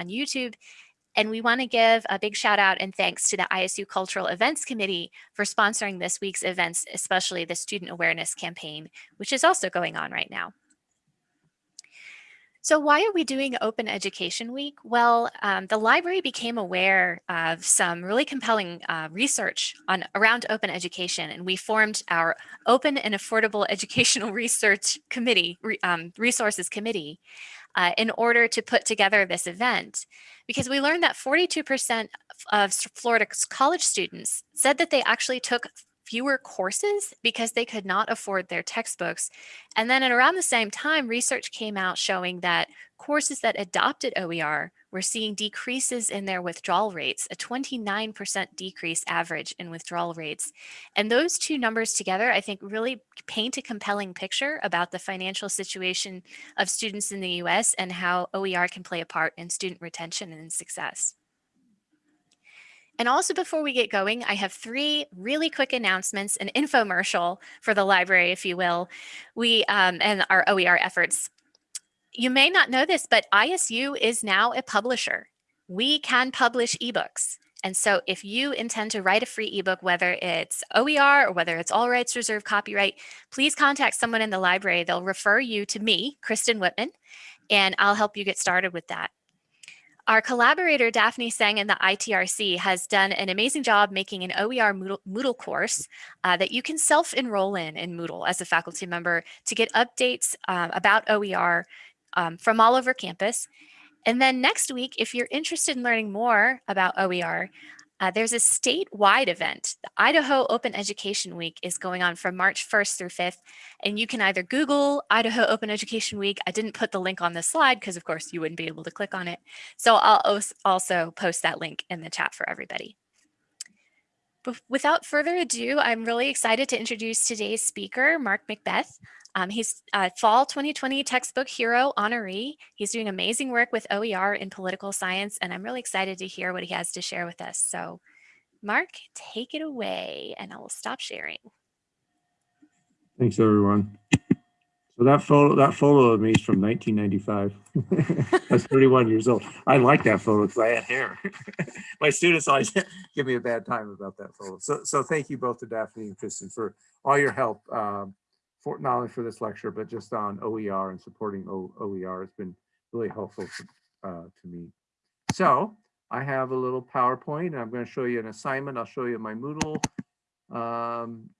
on YouTube. And we want to give a big shout out and thanks to the ISU Cultural Events Committee for sponsoring this week's events, especially the Student Awareness Campaign, which is also going on right now. So why are we doing Open Education Week? Well, um, the library became aware of some really compelling uh, research on around open education, and we formed our Open and Affordable Educational Research Committee, um, Resources Committee, uh, in order to put together this event. Because we learned that 42% of Florida's college students said that they actually took fewer courses because they could not afford their textbooks. And then at around the same time, research came out showing that courses that adopted OER were seeing decreases in their withdrawal rates, a 29% decrease average in withdrawal rates. And those two numbers together, I think really paint a compelling picture about the financial situation of students in the US and how OER can play a part in student retention and success. And also before we get going, I have three really quick announcements, an infomercial for the library, if you will, we um, and our OER efforts. You may not know this, but ISU is now a publisher. We can publish ebooks. And so if you intend to write a free ebook, whether it's OER or whether it's all rights reserved copyright, please contact someone in the library. They'll refer you to me, Kristen Whitman, and I'll help you get started with that. Our collaborator, Daphne Sang in the ITRC has done an amazing job making an OER Moodle, Moodle course uh, that you can self-enroll in in Moodle as a faculty member to get updates um, about OER um, from all over campus. And then next week, if you're interested in learning more about OER, uh, there's a statewide event. The Idaho Open Education Week is going on from March 1st through 5th, and you can either Google Idaho Open Education Week. I didn't put the link on the slide because of course you wouldn't be able to click on it. So I'll also post that link in the chat for everybody. But without further ado, I'm really excited to introduce today's speaker, Mark McBeth. Um, he's a Fall 2020 Textbook Hero honoree. He's doing amazing work with OER in political science, and I'm really excited to hear what he has to share with us. So Mark, take it away, and I will stop sharing. Thanks, everyone. So that photo, that photo of me is from 1995. I was 31 years old. I like that photo because I had hair. My students always give me a bad time about that photo. So, so thank you both to Daphne and Kristen for all your help um, for not only for this lecture, but just on OER and supporting o OER. It's been really helpful to, uh, to me. So I have a little PowerPoint and I'm going to show you an assignment. I'll show you my Moodle um,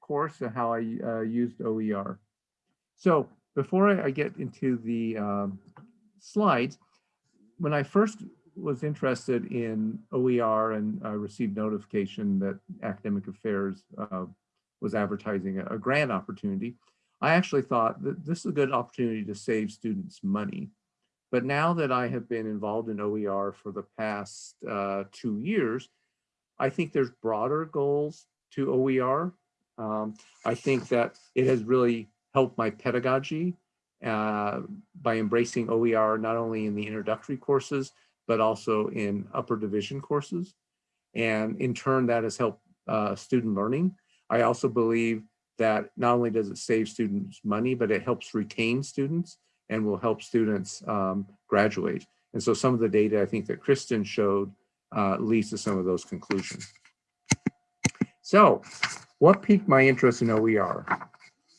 course and how I uh, used OER. So before I, get into the um, slides, when I first was interested in OER and I received notification that Academic Affairs uh, was advertising a, a grant opportunity, I actually thought that this is a good opportunity to save students money. But now that I have been involved in OER for the past uh, two years, I think there's broader goals to OER. Um, I think that it has really helped my pedagogy uh, by embracing OER not only in the introductory courses, but also in upper division courses. And in turn, that has helped uh, student learning. I also believe that not only does it save students money, but it helps retain students and will help students um, graduate. And so some of the data I think that Kristen showed uh, leads to some of those conclusions. So what piqued my interest in OER?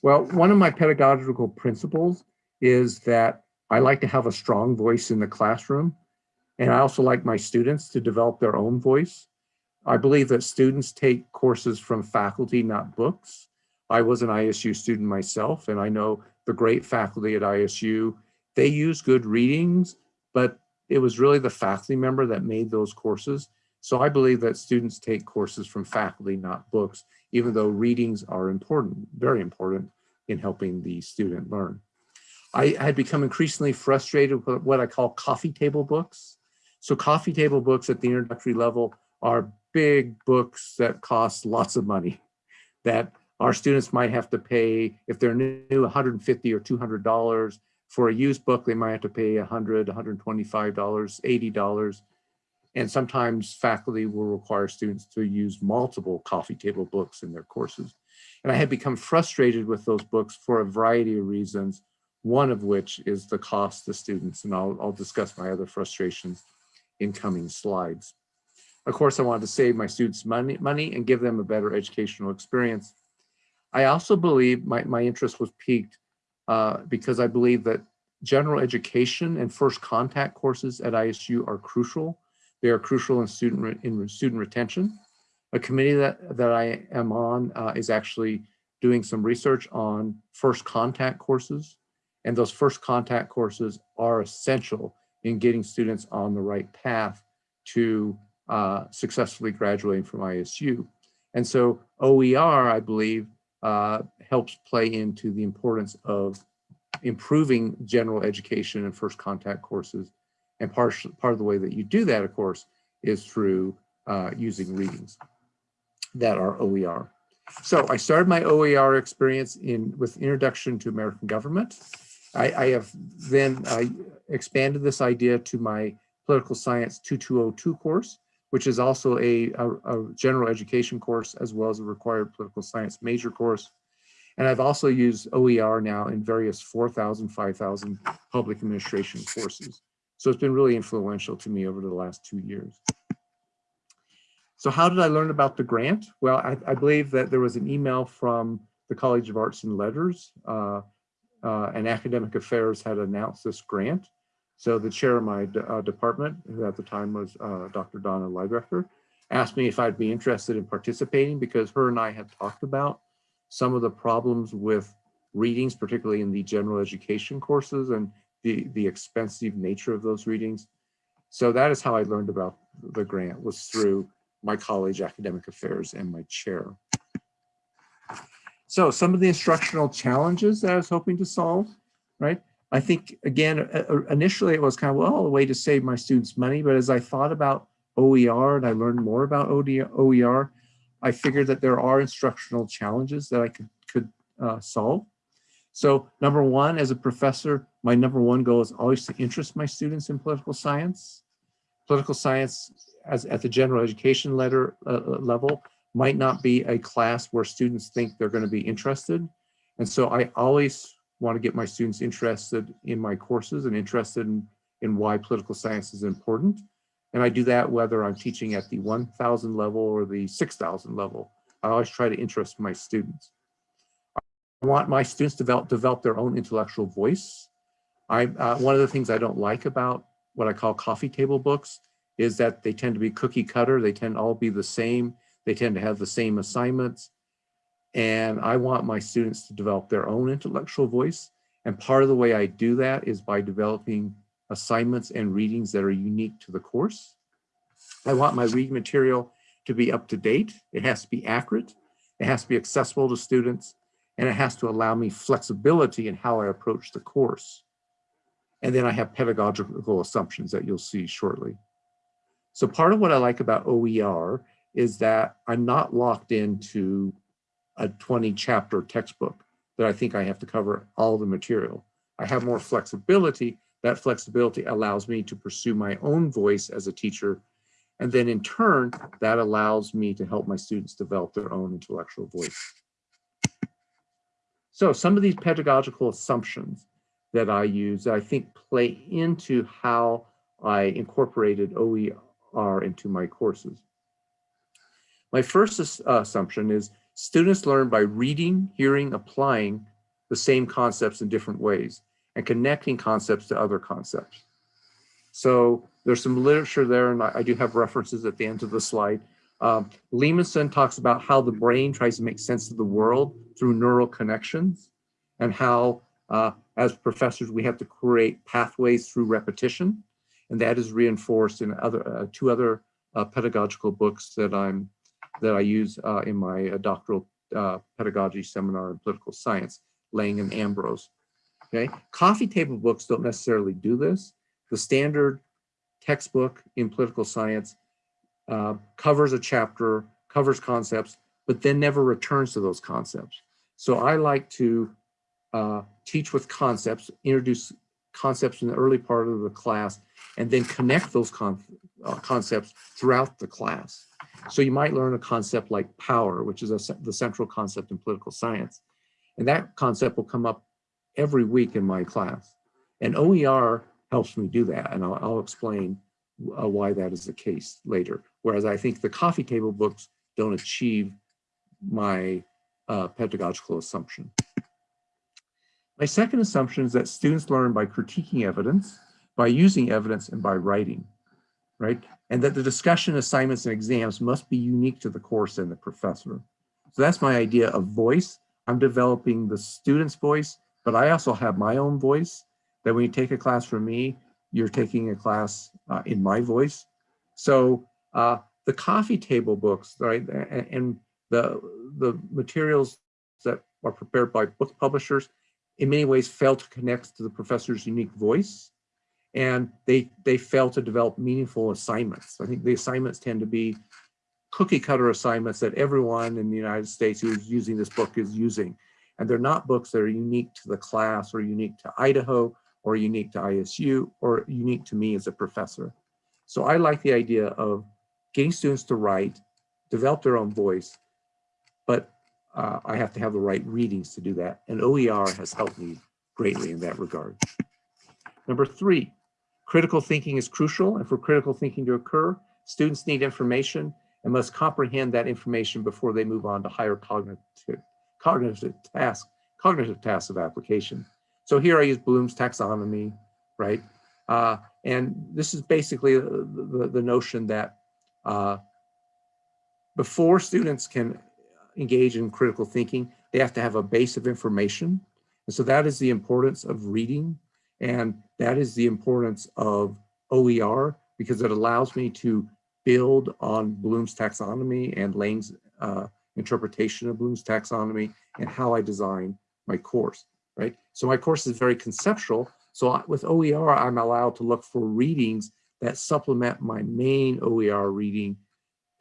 Well, one of my pedagogical principles is that I like to have a strong voice in the classroom. And I also like my students to develop their own voice. I believe that students take courses from faculty, not books. I was an ISU student myself, and I know the great faculty at ISU, they use good readings, but it was really the faculty member that made those courses. So I believe that students take courses from faculty, not books, even though readings are important, very important in helping the student learn. I had become increasingly frustrated with what I call coffee table books. So coffee table books at the introductory level are big books that cost lots of money that our students might have to pay, if they're new, 150 or $200. For a used book, they might have to pay 100, $125, $80. And sometimes faculty will require students to use multiple coffee table books in their courses. And I had become frustrated with those books for a variety of reasons. one of which is the cost to students. And I'll, I'll discuss my other frustrations in coming slides. Of course, I wanted to save my students money, money and give them a better educational experience. I also believe my, my interest was piqued uh, because I believe that general education and first contact courses at ISU are crucial. They are crucial in student, in student retention. A committee that, that I am on uh, is actually doing some research on first contact courses. And those first contact courses are essential in getting students on the right path to uh, successfully graduating from ISU. And so OER, I believe, uh, helps play into the importance of improving general education and first contact courses. And part, part of the way that you do that, of course, is through uh, using readings that are OER. So I started my OER experience in with Introduction to American Government. I, I have then I expanded this idea to my Political Science 2202 course, which is also a, a, a, general education course as well as a required political science major course. And I've also used OER now in various 4,000, 5,000 public administration courses. So it's been really influential to me over the last two years. So how did I learn about the grant? Well, I, I believe that there was an email from the College of Arts and Letters uh, uh, and Academic Affairs had announced this grant. So the chair of my uh, department, who at the time was uh, Dr. Donna Lybecker, asked me if I'd be interested in participating because her and I had talked about some of the problems with readings, particularly in the general education courses and the, the expensive nature of those readings. So that is how I learned about the grant was through my college academic affairs and my chair. So some of the instructional challenges that I was hoping to solve, right? I think, again, uh, uh, initially it was kind of, well, a way to save my students money. But as I thought about OER and I learned more about OER, I figured that there are instructional challenges that I could, could uh, solve. So number one, as a professor, my number one goal is always to interest my students in political science. Political science as at the general education letter, uh, uh level might not be a class where students think they're going to be interested. And so I always want to get my students interested in my courses and interested in, in why political science is important. And I do that whether I'm teaching at the 1000 level or the 6000 level. I always try to interest my students. I want my students to develop, develop their own intellectual voice. I, uh, one of the things I don't like about what I call coffee table books is that they tend to be cookie cutter. They tend to all be the same. They tend to have the same assignments. And I want my students to develop their own intellectual voice. And part of the way I do that is by developing assignments and readings that are unique to the course. I want my reading material to be up to date. It has to be accurate. It has to be accessible to students. And it has to allow me flexibility in how I approach the course. And then I have pedagogical assumptions that you'll see shortly. So part of what I like about OER is that I'm not locked into a 20 chapter textbook that I think I have to cover all the material. I have more flexibility. That flexibility allows me to pursue my own voice as a teacher. And then in turn, that allows me to help my students develop their own intellectual voice. So some of these pedagogical assumptions that I use, I think play into how I incorporated OER into my courses. My first assumption is Students learn by reading, hearing, applying the same concepts in different ways and connecting concepts to other concepts. So there's some literature there, and I, do have references at the end of the slide. Um, Leamnson talks about how the brain tries to make sense of the world through neural connections and how, uh, as professors, we have to create pathways through repetition. And that is reinforced in other uh, two other uh, pedagogical books that I'm that I use uh, in my uh, doctoral uh, pedagogy seminar in political science, Lang and Ambrose. Okay, coffee table books don't necessarily do this. The standard textbook in political science uh, covers a chapter, covers concepts, but then never returns to those concepts. So I like to uh, teach with concepts, introduce concepts in the early part of the class, and then connect those con uh, concepts throughout the class. So you might learn a concept like power, which is a, the central concept in political science. And that concept will come up every week in my class. And OER helps me do that. And I'll, I'll explain uh, why that is the case later. Whereas I think the coffee table books don't achieve my uh, pedagogical assumption. My second assumption is that students learn by critiquing evidence, by using evidence, and by writing, right? And that the discussion, assignments, and exams must be unique to the course and the professor. So that's my idea of voice. I'm developing the student's voice, but I also have my own voice that when you take a class from me, you're taking a class uh, in my voice. So uh, the coffee table books, right, and, the, the materials that are prepared by book publishers, in many ways fail to connect to the professor's unique voice. And they, they fail to develop meaningful assignments. I think the assignments tend to be cookie cutter assignments that everyone in the United States who is using this book is using. And they're not books that are unique to the class or unique to Idaho or unique to ISU or unique to me as a professor. So I like the idea of getting students to write, develop their own voice, but uh, I have to have the right readings to do that. And OER has helped me greatly in that regard. Number three, critical thinking is crucial. And for critical thinking to occur, students need information and must comprehend that information before they move on to higher cognitive, cognitive tasks, cognitive tasks of application. So here I use Bloom's taxonomy, right? Uh, and this is basically the, the, the notion that uh, before students can engage in critical thinking, they have to have a base of information. And so that is the importance of reading. And that is the importance of OER because it allows me to build on Bloom's taxonomy and Lane's uh, interpretation of Bloom's taxonomy and how I design my course, right? So my course is very conceptual. So with OER, I'm allowed to look for readings that supplement my main OER reading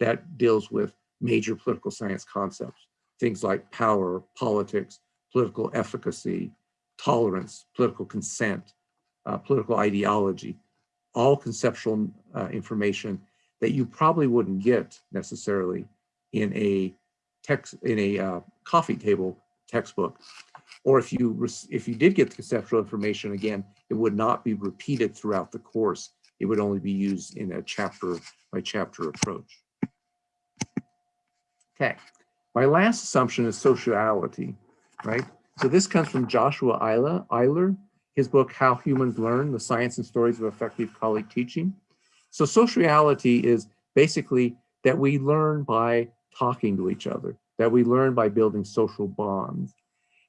that deals with major political science concepts, things like power, politics, political efficacy, tolerance, political consent, uh, political ideology, all conceptual uh, information that you probably wouldn't get necessarily in a text in a uh, coffee table textbook. Or if you if you did get the conceptual information again, it would not be repeated throughout the course. It would only be used in a chapter by chapter approach. Okay, my last assumption is sociality, right? So this comes from Joshua Eyler, his book, How Humans Learn, The Science and Stories of Effective College Teaching. So sociality is basically that we learn by talking to each other, that we learn by building social bonds.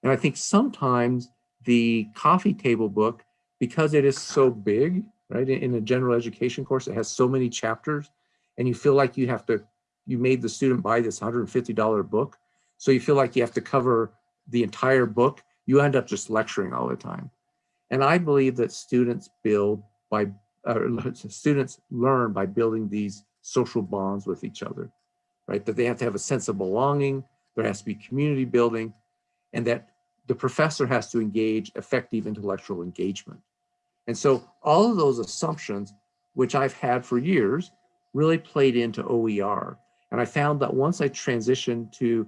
And I think sometimes the coffee table book, because it is so big, right, in a general education course, it has so many chapters, and you feel like you have to you made the student buy this $150 book. So you feel like you have to cover the entire book. You end up just lecturing all the time. And I believe that students build by, uh, students learn by building these social bonds with each other, right? That they have to have a sense of belonging, there has to be community building, and that the professor has to engage effective intellectual engagement. And so all of those assumptions, which I've had for years, really played into OER. And I found that once I transitioned to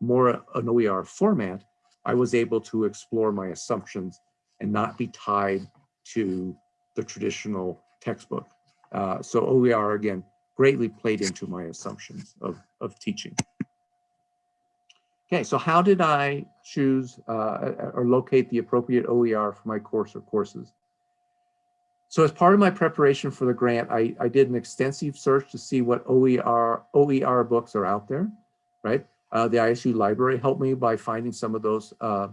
more an OER format, I was able to explore my assumptions and not be tied to the traditional textbook. Uh, so OER, again, greatly played into my assumptions of, of teaching. Okay, so how did I choose uh, or locate the appropriate OER for my course or courses? So as part of my preparation for the grant, I, I did an extensive search to see what OER, OER books are out there, right? Uh, the ISU library helped me by finding some of those uh,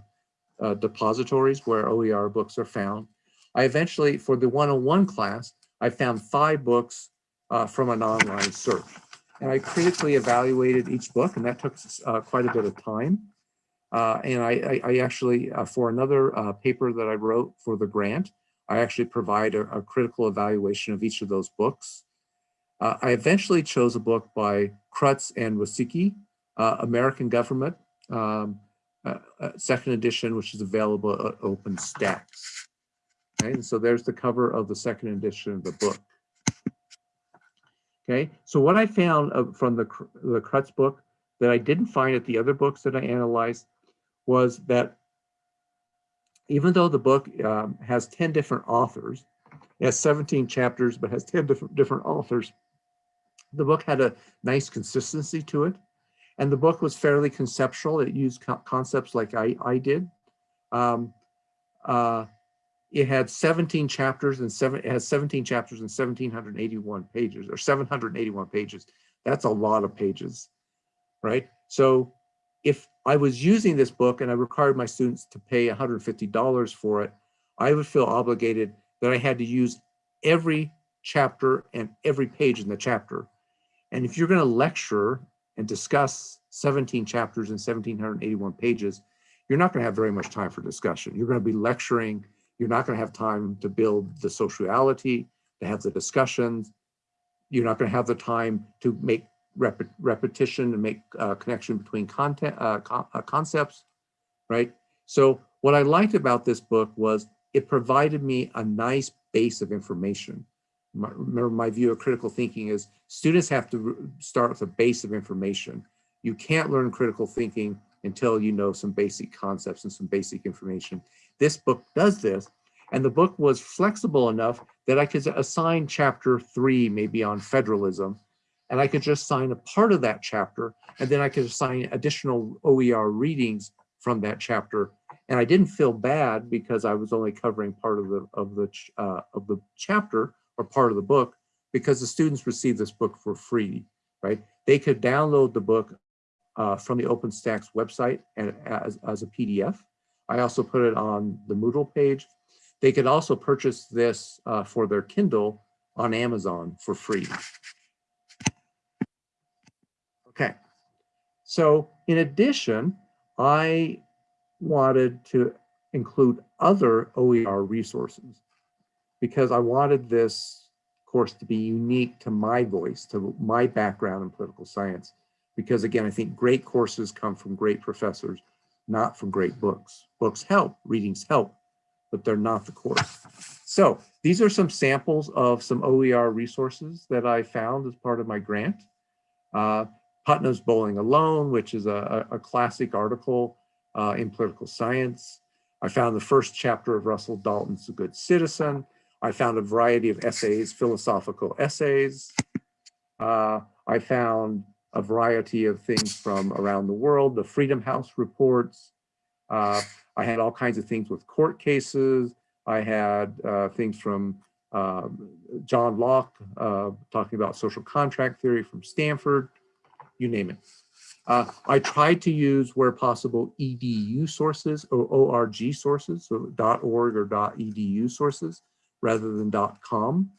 uh, depositories where OER books are found. I eventually, for the 101 class, I found five books uh, from an online search. And I critically evaluated each book, and that took uh, quite a bit of time. And I, I, I actually, for another paper that I wrote for the grant, I actually provide a, a critical evaluation of each of those books. I eventually chose a book by Krutz and Waskiewicz, uh, American Government, um, uh, uh second edition, which is available at OpenStax. Okay, and so there's the cover of the second edition of the book. Okay, so what I found from the, the Krutz book that I didn't find at the other books that I analyzed was that even though the book um, has 10 different authors, it has 17 chapters, but has 10 different, different authors, the book had a nice consistency to it. And the book was fairly conceptual. It used co concepts like I, I did. Um, uh, it had 17 chapters and seven, it has 17 chapters and 1781 pages or 781 pages. That's a lot of pages, right? So if I was using this book and I required my students to pay $150 for it, I would feel obligated that I had to use every chapter and every page in the chapter. And if you're going to lecture and discuss 17 chapters and 1781 pages, you're not going to have very much time for discussion. You're going to be lecturing. You're not going to have time to build the sociality, to have the discussions. You're not going to have the time to make rep repetition and make uh, connection between content uh, co uh, concepts, right? So what I liked about this book was it provided me a nice base of information. My, remember my view of critical thinking is students have to start with a base of information. You can't learn critical thinking until you know some basic concepts and some basic information. This book does this, and the book was flexible enough that I could assign chapter three maybe on federalism, and I could just assign a part of that chapter, and then I could assign additional OER readings from that chapter. And I didn't feel bad because I was only covering part of the of the uh, of the chapter or part of the book because the students received this book for free, right? They could download the book uh, from the OpenStax website and as, as a PDF. I also put it on the Moodle page. They could also purchase this uh, for their Kindle on Amazon for free. Okay, so in addition, I wanted to include other OER resources because I wanted this course to be unique to my voice, to my background in political science. Because again, I think great courses come from great professors, not from great books. Books help, readings help, but they're not the course. So these are some samples of some OER resources that I found as part of my grant. Uh, Putnam's Bowling Alone, which is a, a classic article uh, in political science. I found the first chapter of Russell Dalton's A Good Citizen. I found a variety of essays, philosophical essays. Uh, I found a variety of things from around the world, the Freedom House reports. Uh, I had all kinds of things with court cases. I had uh, things from um, John Locke uh, talking about social contract theory from Stanford, you name it. Uh, I tried to use, where possible, edu sources or org sources, so .org or .edu sources rather than .com,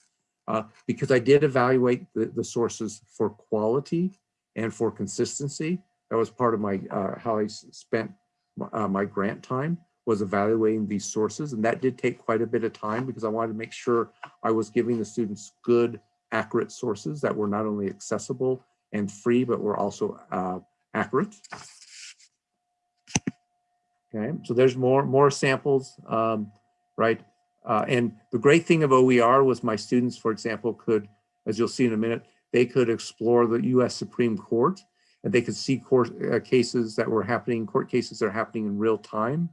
uh, because I did evaluate the, the sources for quality and for consistency. That was part of my uh, how I spent uh, my grant time was evaluating these sources. And that did take quite a bit of time because I wanted to make sure I was giving the students good, accurate sources that were not only accessible and free, but were also uh, accurate. Okay, so there's more, more samples, um, right? Uh, and the great thing of OER was my students, for example, could, as you'll see in a minute, they could explore the US Supreme Court and they could see court uh, cases that were happening, court cases that are happening in real time.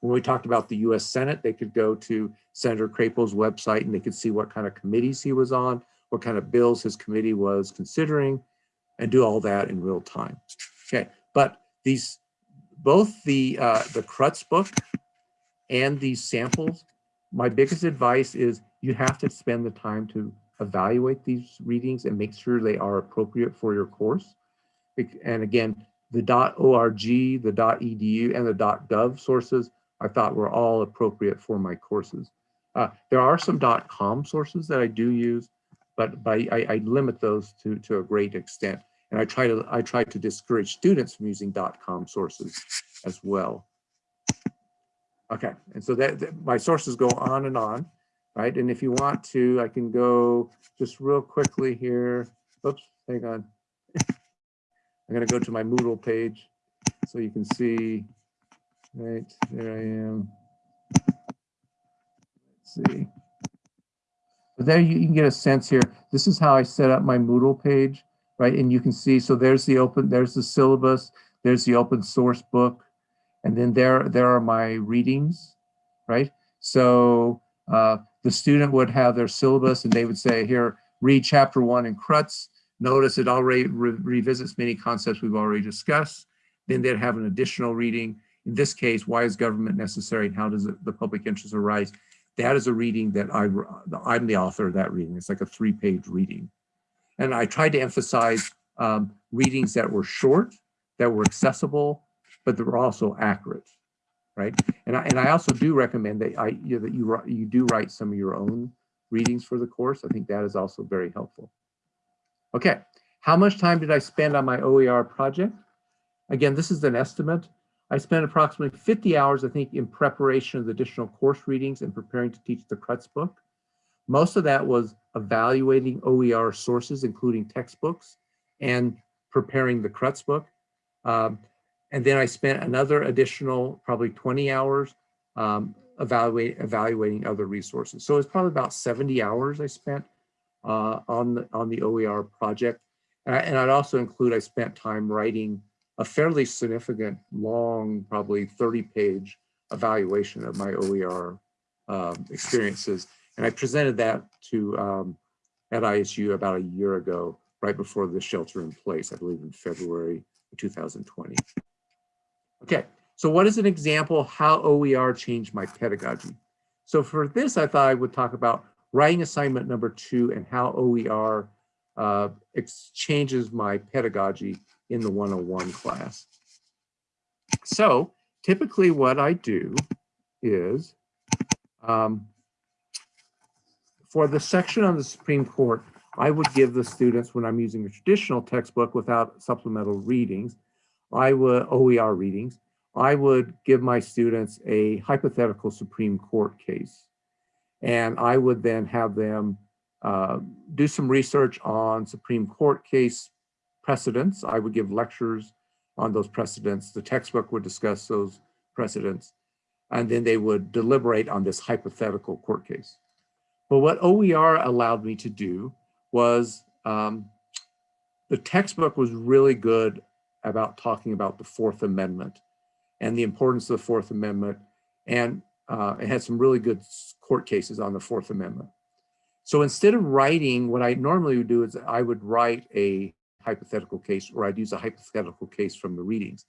When we talked about the US Senate, they could go to Senator Crapo's website and they could see what kind of committees he was on, what kind of bills his committee was considering, and do all that in real time. Okay, but these, both the, uh, the Krutz book and these samples, my biggest advice is you have to spend the time to evaluate these readings and make sure they are appropriate for your course. And again, the .org, the .edu, and the .gov sources I thought were all appropriate for my courses. Uh, there are some .com sources that I do use, but I, I, limit those to, to a great extent. And I try to I try to discourage students from using .com sources as well. Okay, and so that, that my sources go on and on right? And if you want to, I can go just real quickly here. Oops, hang on. I'm going to go to my Moodle page so you can see, right, there I am. Let's see. But there you, you can get a sense here. This is how I set up my Moodle page, right? And you can see, so there's the open, there's the syllabus, there's the open source book, and then there, there are my readings, right? So uh, the student would have their syllabus and they would say, here, read chapter one in Krutz. Notice it already re revisits many concepts we've already discussed. Then they'd have an additional reading. In this case, why is government necessary and how does it, the public interest arise? That is a reading that I, I'm the author of that reading. It's like a three page reading. And I tried to emphasize um, readings that were short, that were accessible, but that were also accurate, right? And I, and I also do recommend that I you know, that you you do write some of your own readings for the course. I think that is also very helpful. Okay, how much time did I spend on my OER project? Again, this is an estimate. I spent approximately 50 hours, I think, in preparation of the additional course readings and preparing to teach the Krutz book. Most of that was evaluating OER sources, including textbooks, and preparing the Krutz book. Um, and then I spent another additional probably 20 hours um, evaluate, evaluating other resources. So it's probably about 70 hours I spent uh, on, the, on the OER project. And, I, and I'd also include I spent time writing a fairly significant, long, probably 30 page evaluation of my OER um, experiences. And I presented that to um, at ISU about a year ago, right before the shelter in place, I believe in February 2020. Okay, so what is an example how OER changed my pedagogy? So for this, I thought I would talk about writing assignment number two and how OER uh, changes my pedagogy in the 101 class. So typically what I do is um, for the section on the Supreme Court, I would give the students when I'm using a traditional textbook without supplemental readings, I would OER readings, I would give my students a hypothetical Supreme Court case. And I would then have them uh, do some research on Supreme Court case precedents. I would give lectures on those precedents. The textbook would discuss those precedents. And then they would deliberate on this hypothetical court case. But what OER allowed me to do was um, the textbook was really good about talking about the Fourth Amendment and the importance of the Fourth Amendment. And uh, it had some really good court cases on the Fourth Amendment. So instead of writing, what I normally would do is I would write a hypothetical case or I'd use a hypothetical case from the readings.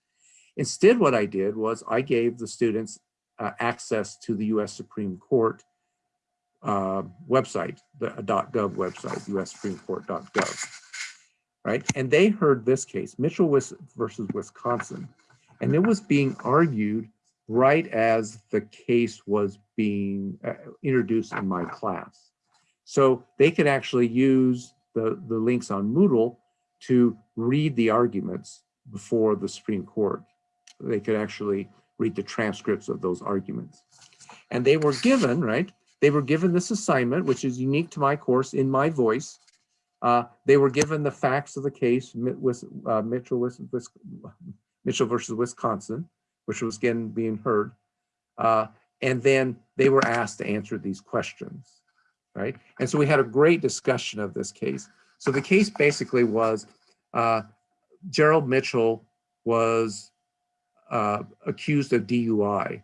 Instead, what I did was I gave the students uh, access to the US Supreme Court uh, website, the .gov website, ussupremecourt.gov, right? And they heard this case, Mitchell versus Wisconsin, and it was being argued right as the case was being uh, introduced in my class. So they could actually use the, the links on Moodle to read the arguments before the Supreme Court. They could actually read the transcripts of those arguments. And they were given, right, they were given this assignment, which is unique to my course in my voice. Uh, they were given the facts of the case, uh, Mitchell, Mitchell versus Wisconsin, which was again being heard. Uh, and then they were asked to answer these questions, right? And so we had a great discussion of this case. So the case basically was uh, Gerald Mitchell was uh, accused of DUI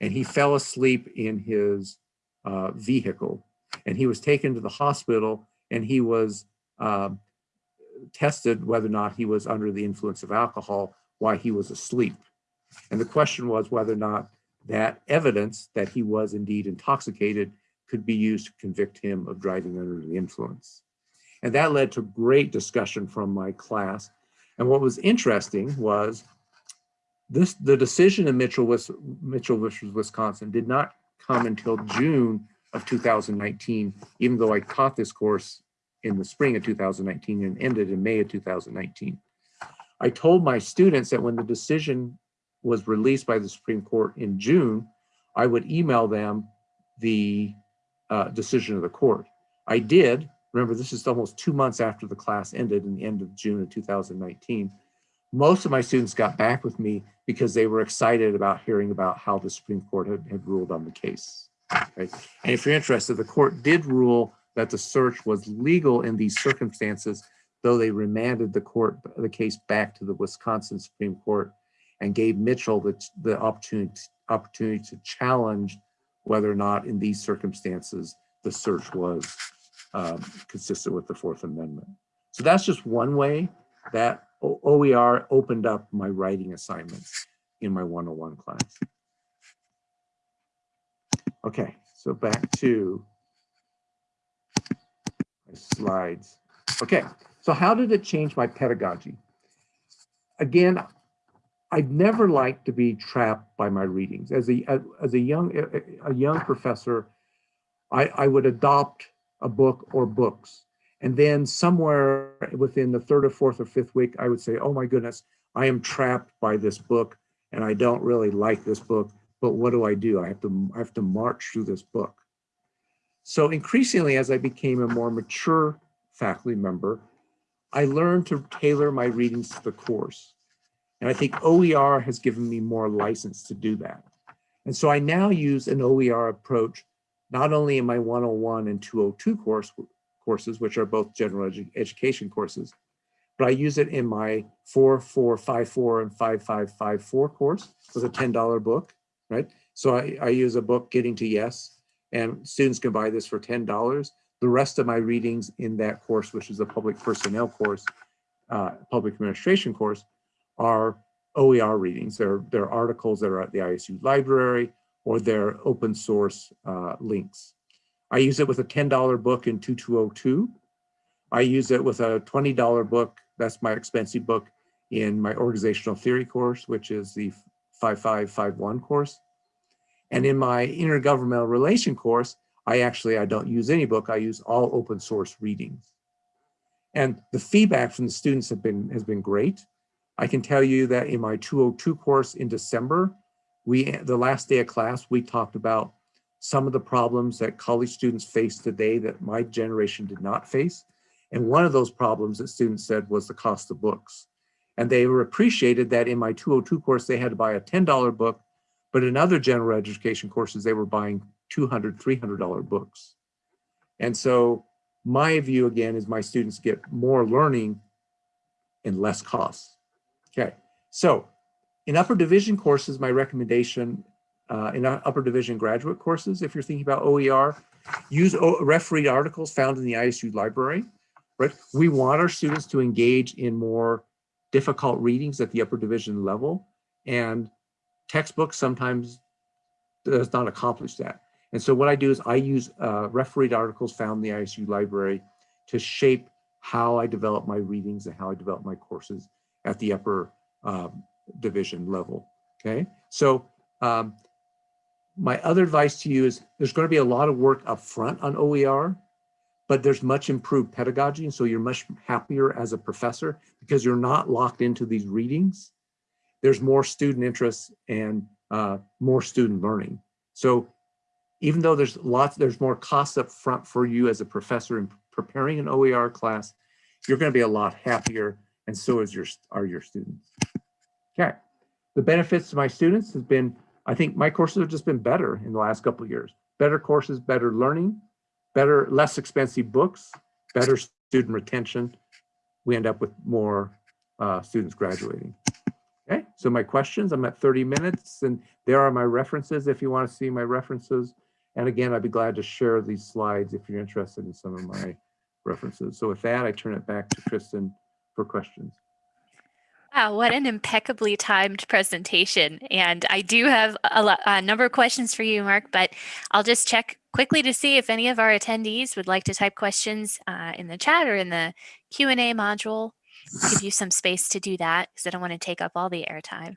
and he fell asleep in his uh, vehicle. And he was taken to the hospital and he was um, tested whether or not he was under the influence of alcohol while he was asleep. And the question was whether or not that evidence that he was indeed intoxicated could be used to convict him of driving under the influence. And that led to great discussion from my class. And what was interesting was this the decision in Mitchell, Mitchell versus Wisconsin did not come until June of 2019, even though I taught this course in the spring of 2019 and ended in May of 2019. I told my students that when the decision was released by the Supreme Court in June, I would email them the uh, decision of the court. I did. Remember, this is almost two months after the class ended in the end of June of 2019 most of my students got back with me because they were excited about hearing about how the Supreme Court had, had ruled on the case. Right? And if you're interested, the court did rule that the search was legal in these circumstances, though they remanded the court the case back to the Wisconsin Supreme Court and gave Mitchell the, the opportunity opportunity to challenge whether or not in these circumstances, the search was um, consistent with the Fourth Amendment. So that's just one way that OER opened up my writing assignments in my 101 class. Okay, so back to slides. Okay, so how did it change my pedagogy? Again, I'd never liked to be trapped by my readings. As a as a young a young professor, I, I would adopt a book or books. And then somewhere within the third or fourth or fifth week, I would say, oh my goodness, I am trapped by this book and I don't really like this book, but what do I do? I have to, I have to march through this book. So increasingly, as I became a more mature faculty member, I learned to tailor my readings to the course. And I think OER has given me more license to do that. And so I now use an OER approach, not only in my 101 and 202 course, courses, which are both general edu education courses, but I use it in my 4454 and 5554 course with a $10 book, right? So I, I use a book, Getting to Yes, and students can buy this for $10. The rest of my readings in that course, which is a public personnel course, uh, public administration course, are OER readings. They're, they're articles that are at the ISU library or they're open source uh, links. I use it with a $10 book in 2202. I use it with a $20 book, that's my expensive book, in my organizational theory course, which is the 5551 course. And in my intergovernmental relation course, I actually, I don't use any book, I use all open source readings. And the feedback from the students have been, has been great. I can tell you that in my 202 course in December, we, the last day of class, we talked about some of the problems that college students face today that my generation did not face. And one of those problems that students said was the cost of books. And they were appreciated that in my 202 course, they had to buy a $10 book, but in other general education courses, they were buying $200, $300 books. And so my view again is my students get more learning and less costs. Okay, so in upper division courses, my recommendation uh, in upper division graduate courses, if you're thinking about OER, use o refereed articles found in the ISU library, right? We want our students to engage in more difficult readings at the upper division level and textbooks sometimes does not accomplish that. And so what I do is I use uh, refereed articles found in the ISU library to shape how I develop my readings and how I develop my courses at the upper um, division level. Okay, so um, my other advice to you is there's going to be a lot of work up front on OER, but there's much improved pedagogy. And so you're much happier as a professor because you're not locked into these readings. There's more student interest and uh, more student learning. So even though there's lots, there's more costs up front for you as a professor in preparing an OER class, you're going to be a lot happier and so is your, are your students. Okay. The benefits to my students has been I think my courses have just been better in the last couple of years. Better courses, better learning, better, less expensive books, better student retention. We end up with more uh, students graduating. So my questions, I'm at 30 minutes and there are my references if you want to see my references. And again, I'd be glad to share these slides if you're interested in some of my references. So with that, I turn it back to Kristen for questions. Wow, what an impeccably timed presentation. And I do have a, lot, a, number of questions for you, Mark, but I'll just check quickly to see if any of our attendees would like to type questions uh, in the chat or in the Q&A module. Give you some space to do that because I don't want to take up all the airtime.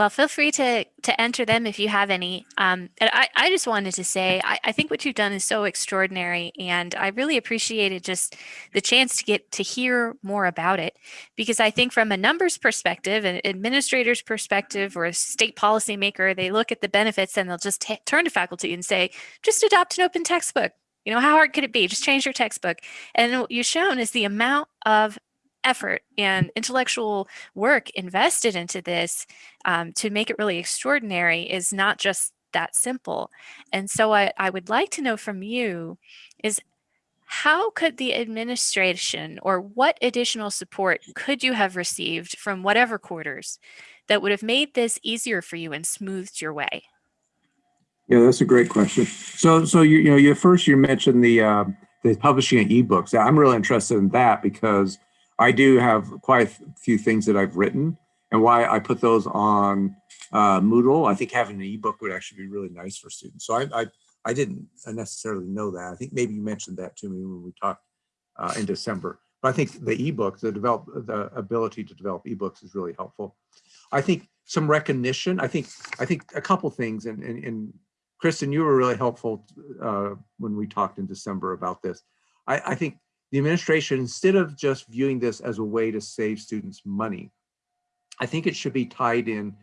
Well, feel free to to enter them if you have any. Um, and I, I just wanted to say, I, I think what you've done is so extraordinary. And I really appreciated just the chance to get to hear more about it. Because I think from a numbers perspective, an administrator's perspective, or a state policymaker, they look at the benefits and they'll just turn to faculty and say, just adopt an open textbook. You know, how hard could it be? Just change your textbook. And what you've shown is the amount of effort and intellectual work invested into this um, to make it really extraordinary is not just that simple. And so I, I would like to know from you is How could the administration or what additional support could you have received from whatever quarters that would have made this easier for you and smoothed your way? Yeah, that's a great question. So, so you, you know, you first you mentioned the uh, the publishing of ebooks. I'm really interested in that because I do have quite a few things that I've written, and why I put those on uh, Moodle. I think having an ebook would actually be really nice for students. So I, I I didn't necessarily know that. I think maybe you mentioned that to me when we talked uh, in December. But I think the ebook, the develop, the ability to develop ebooks is really helpful. I think some recognition. I think I think a couple things, and and, and Kristen, you were really helpful uh, when we talked in December about this. I, I think the administration, instead of just viewing this as a way to save students money, I think it should be tied in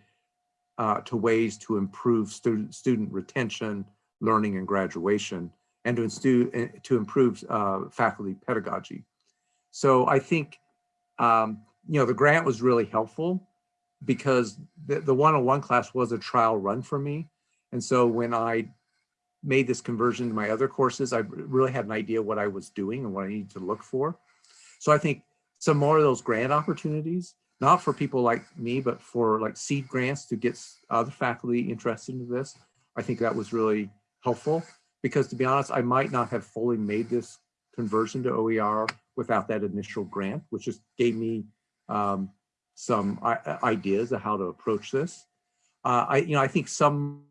uh, to ways to improve student student retention, learning, and graduation, and to, to improve uh, faculty pedagogy. So I think, um, you know, the grant was really helpful because the one-on-one -on -one class was a trial run for me. And so when I made this conversion to my other courses, I really had an idea what I was doing and what I needed to look for. So I think some more of those grant opportunities, not for people like me, but for like seed grants to get other faculty interested in this. I think that was really helpful because to be honest, I might not have fully made this conversion to OER without that initial grant, which just gave me um, some ideas of how to approach this. Uh, I, you know, I think some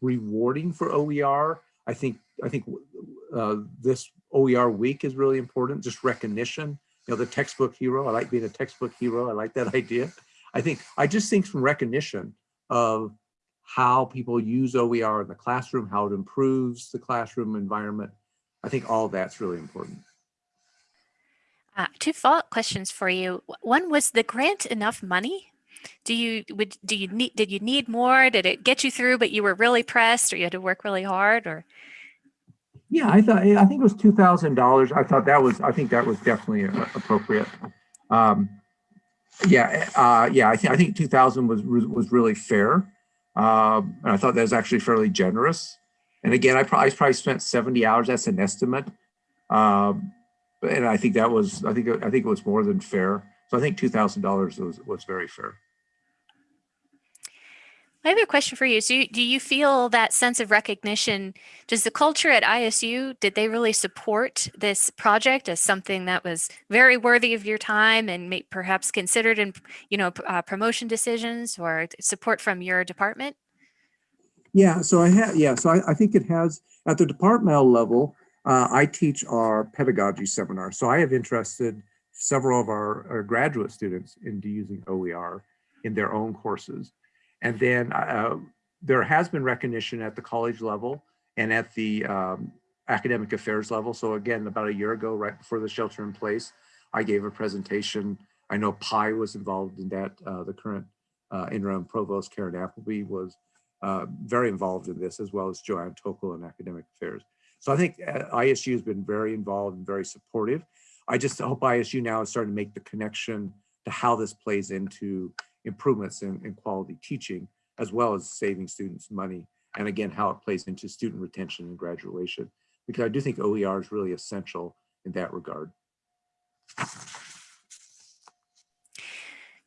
rewarding for OER. I think I think uh, this OER week is really important. Just recognition. You know, the textbook hero. I like being a textbook hero. I like that idea. I think I just think some recognition of how people use OER in the classroom, how it improves the classroom environment. I think all that's really important. Uh, two follow-up questions for you. One was the grant enough money do you would do you need did you need more? Did it get you through, but you were really pressed, or you had to work really hard, or? Yeah, I thought I think it was two thousand dollars. I thought that was I think that was definitely appropriate. Um, yeah, uh, yeah, I think I think two thousand was was really fair, um, and I thought that was actually fairly generous. And again, I probably, I probably spent seventy hours. That's an estimate, um, and I think that was I think I think it was more than fair. So I think $2,000 was, was very fair. I have a question for you. So do you feel that sense of recognition, does the culture at ISU, did they really support this project as something that was very worthy of your time and may, perhaps considered in, you know, uh, promotion decisions or support from your department? Yeah, so I have, yeah, so I, I think it has, at the departmental level, uh, I teach our pedagogy seminar. So I have interested several of our, our graduate students into using OER in their own courses. And then uh, there has been recognition at the college level and at the um, academic affairs level. So again, about a year ago, right before the shelter in place, I gave a presentation. I know PI was involved in that. Uh, the current uh, interim provost, Karen Appleby, was uh, very involved in this, as well as Joanne Tokle in academic affairs. So I think uh, ISU has been very involved and very supportive. I just hope ISU now is starting to make the connection to how this plays into improvements in, in quality teaching, as well as saving students money. And again, how it plays into student retention and graduation, because I do think OER is really essential in that regard.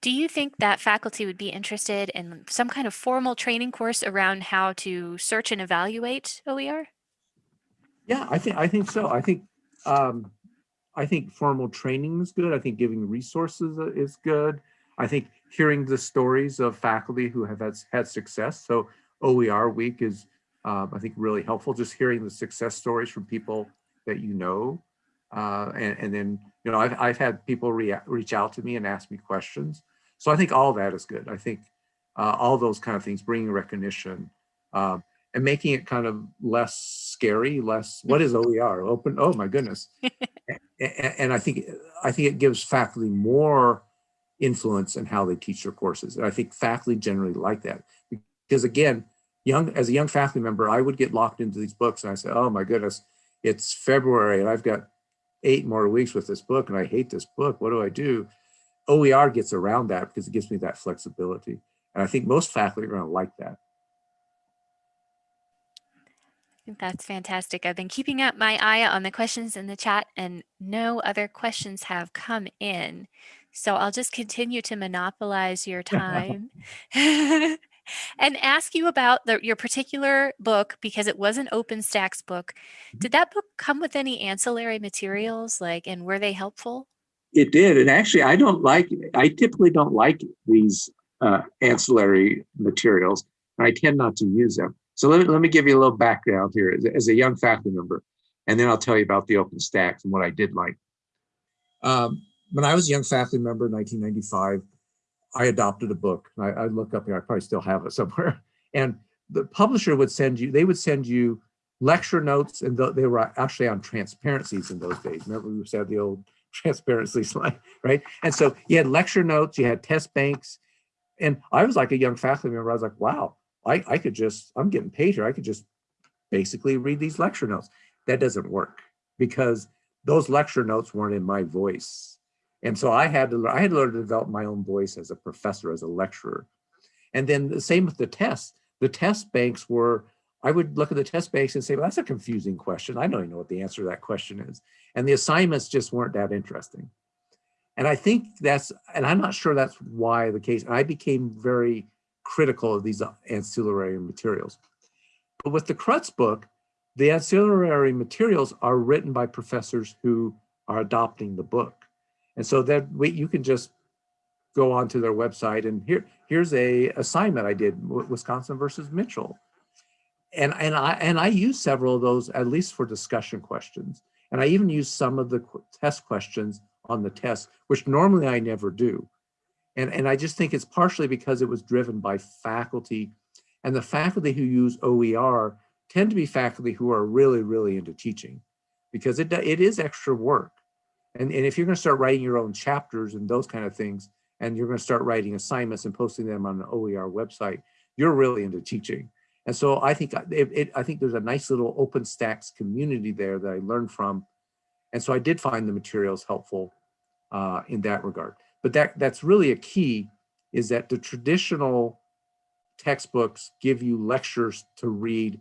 Do you think that faculty would be interested in some kind of formal training course around how to search and evaluate OER? Yeah, I think I think so. I think um, I think formal training is good. I think giving resources is good. I think hearing the stories of faculty who have had, had success. So OER week is, um, I think, really helpful. Just hearing the success stories from people that you know. Uh, and, and, then, you know, I've, I've had people reach out to me and ask me questions. So I think all that is good. I think uh, all those kind of things, bringing recognition um, and making it kind of less scary, less, what is OER? Open, oh my goodness. and I think I think it gives faculty more influence in how they teach their courses. And I think faculty generally like that because again, young as a young faculty member, I would get locked into these books and I say, oh my goodness, it's February and I've got eight more weeks with this book and I hate this book. What do I do? OER gets around that because it gives me that flexibility. And I think most faculty are going to like that. That's fantastic. I've been keeping up my eye on the questions in the chat and no other questions have come in. So I'll just continue to monopolize your time and ask you about the, your particular book because it was an OpenStax book. Did that book come with any ancillary materials like and were they helpful? It did. And actually, I don't like, I typically don't like these uh, ancillary materials. And I tend not to use them. So let me, let me give you a little background here as, as a young faculty member, and then I'll tell you about the OpenStax and what I did like. Um, when I was a young faculty member in 1995, I adopted a book. I, I look up here, I probably still have it somewhere. And the publisher would send you, they would send you lecture notes and they were actually on transparencies in those days. Remember we said the old transparency slide, right? And so you had lecture notes, you had test banks. And I was like a young faculty member, I was like, wow, I, I could just, I'm getting paid here. I could just basically read these lecture notes. That doesn't work because those lecture notes weren't in my voice. And so I had to, I had to learn to develop my own voice as a professor, as a lecturer. And then the same with the tests. The test banks were, I would look at the test banks and say, well, that's a confusing question. I don't even know what the answer to that question is. And the assignments just weren't that interesting. And I think that's, and I'm not sure that's why the case, I became very critical of these uh, ancillary materials. But with the Krutz book, the ancillary materials are written by professors who are adopting the book. And so that we, you can just go onto their website and here, here's a assignment I did, Wisconsin versus Mitchell. And, and, I, and I use several of those, at least for discussion questions. And I even use some of the test questions on the test, which normally I never do. And, and I just think it's partially because it was driven by faculty and the faculty who use OER tend to be faculty who are really, really into teaching because it, it is extra work. And, and if you're gonna start writing your own chapters and those kind of things, and you're gonna start writing assignments and posting them on the OER website, you're really into teaching. And so I think it, it, I think there's a nice little OpenStax community there that I learned from. And so I did find the materials helpful uh, in that regard. But that that's really a key is that the traditional textbooks give you lectures to read.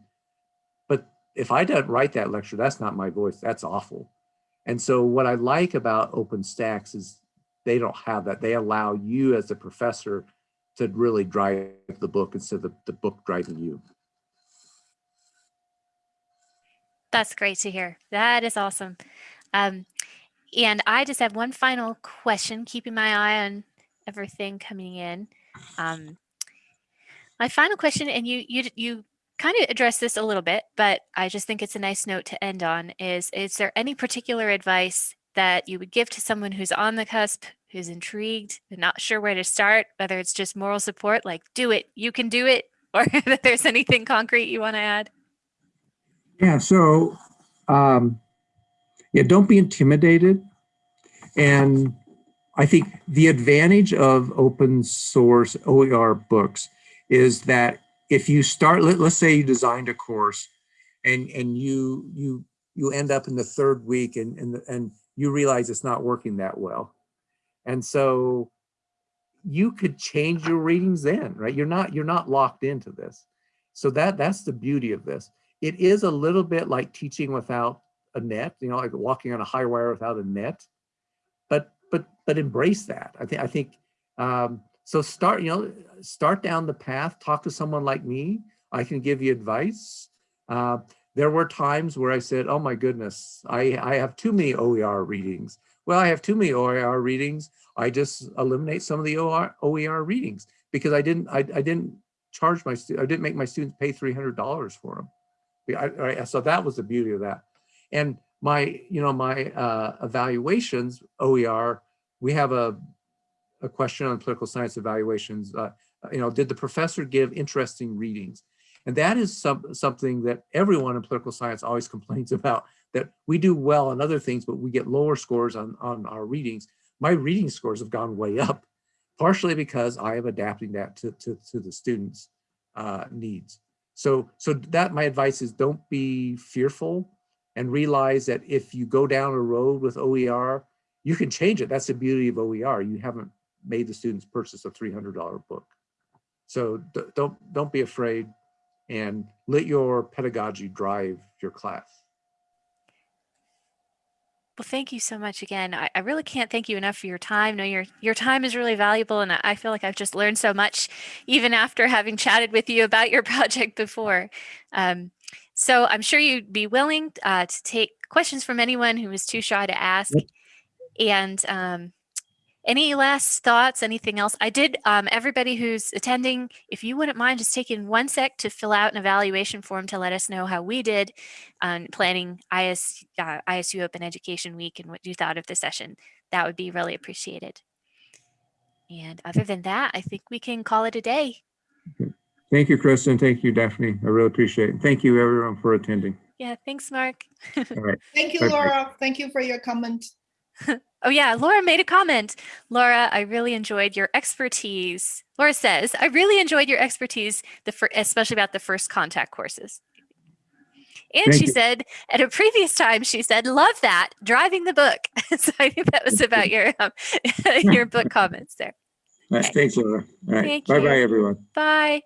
But if I don't write that lecture, that's not my voice. That's awful. And so what I like about OpenStax is they don't have that. They allow you as a professor to really drive the book instead of the, book driving you. That's great to hear. That is awesome. Um, and I just have one final question, keeping my eye on everything coming in. Um, my final question, and you you you kind of addressed this a little bit, but I just think it's a nice note to end on. Is is there any particular advice that you would give to someone who's on the cusp, who's intrigued, not sure where to start, whether it's just moral support, like do it, you can do it, or that there's anything concrete you want to add? Yeah, so um, yeah, don't be intimidated. And I think the advantage of open source OER books is that if you start, let, let's say you designed a course and, and you, you, you end up in the third week and, and, and you realize it's not working that well. And so you could change your readings then, right? You're not, you're not locked into this. So that, that's the beauty of this. It is a little bit like teaching without a net, you know, like walking on a high wire without a net. But but but embrace that. I think I think um, so. Start you know start down the path. Talk to someone like me. I can give you advice. Uh, there were times where I said, "Oh my goodness, I I have too many OER readings." Well, I have too many OER readings. I just eliminate some of the OER, OER readings because I didn't I, I didn't charge my I didn't make my students pay three hundred dollars for them. I, I, so that was the beauty of that. And my, you know, my uh, evaluations, OER, we have a, a question on political science evaluations. Uh, you know, did the professor give interesting readings? And that is some, something that everyone in political science always complains about, that we do well on other things, but we get lower scores on, on our readings. My reading scores have gone way up, partially because I am adapting that to, to, to the students' uh, needs. So, so that my advice is don't be fearful and realize that if you go down a road with OER, you can change it. That's the beauty of OER. You haven't made the students purchase a $300 book. So don't, don't be afraid and let your pedagogy drive your class. Well, thank you so much again. I, I really can't thank you enough for your time. No, your your time is really valuable, and I, I feel like I've just learned so much, even after having chatted with you about your project before. Um, so I'm sure you'd be willing uh, to take questions from anyone who is too shy to ask. And um, any last thoughts, anything else? I did, um, everybody who's attending, if you wouldn't mind just taking one sec to fill out an evaluation form to let us know how we did on planning IS, uh, ISU Open Education Week and what you thought of the session, that would be really appreciated. And other than that, I think we can call it a day. Thank you, Kristen. Thank you, Daphne. I really appreciate it. Thank you, everyone, for attending. Yeah, thanks, Mark. All right. Thank you, Bye-bye. Laura. Thank you for your comment. Oh yeah, Laura made a comment. Laura, I really enjoyed your expertise. Laura says, I really enjoyed your expertise, the especially about the first contact courses. And Thank she you. said, at a previous time, she said, love that, driving the book. so I think that was about your um, your book comments there. Right. Thanks, Laura. All right. Bye-bye, everyone. Bye.